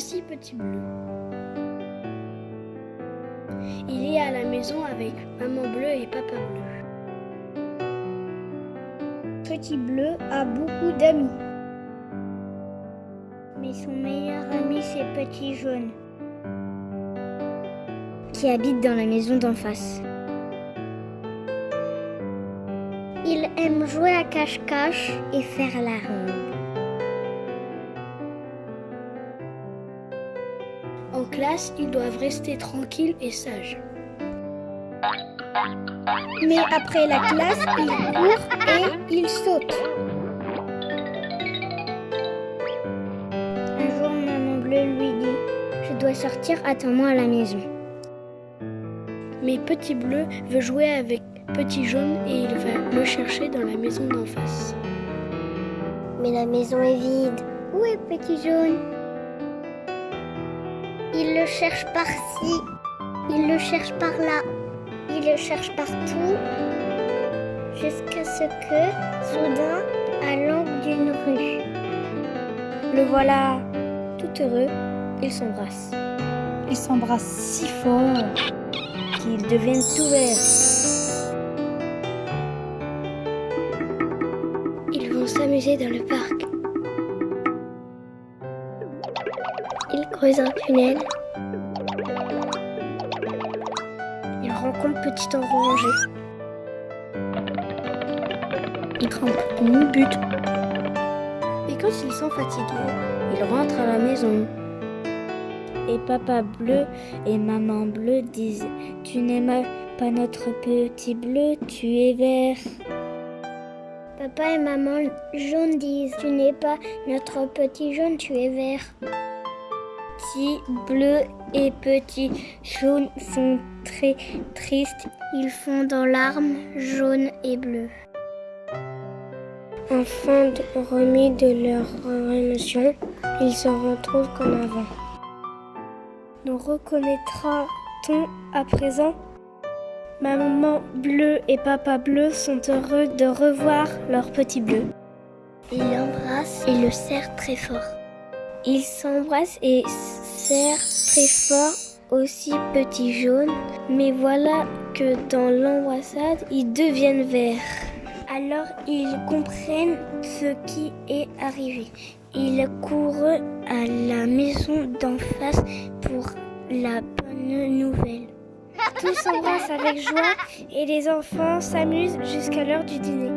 Voici Petit Bleu. Il est à la maison avec maman bleue et papa bleu. Petit Bleu a beaucoup d'amis. Mais son meilleur ami, c'est Petit Jaune, qui habite dans la maison d'en face. Il aime jouer à cache-cache et faire la ronde. En classe, ils doivent rester tranquilles et sages. Mais après la classe, il court et il saute. Un jour, maman bleue lui dit Je dois sortir, attends-moi à la maison. Mais Petit Bleu veut jouer avec Petit Jaune et il va le chercher dans la maison d'en face. Mais la maison est vide. Où est Petit Jaune? Il le cherche par-ci, il le cherche par-là, il le cherche partout, jusqu'à ce que, soudain, à l'angle d'une rue, Le voilà tout heureux, ils s'embrassent. Ils s'embrassent si fort qu'ils deviennent tout verts. Ils vont s'amuser dans le parc. Ils creusent un tunnel. Ils rencontrent Petit Orangé. Grimpent une butte. Et quand ils sont fatigués, ils rentrent à la maison. Et papa bleu et maman bleue disent Tu n'aimes pas notre petit bleu, tu es vert. Papa et maman jaune disent Tu n'es pas notre petit jaune, tu es vert. Petit bleu et petit jaune sont très tristes. Ils font dans larmes jaune et bleu. Enfin, remis de leur émotion, ils se retrouvent comme avant. Nous reconnaîtra-t-on à présent? Maman bleue et papa bleu sont heureux de revoir leur petit bleu. Ils l'embrassent et le serrent très fort. Ils s'embrassent et serrent très fort aussi petit jaune, mais voilà que dans l'embrassade, ils deviennent verts. Alors ils comprennent ce qui est arrivé. Ils courent à la maison d'en face pour la bonne nouvelle. Tous s'embrassent avec joie et les enfants s'amusent jusqu'à l'heure du dîner.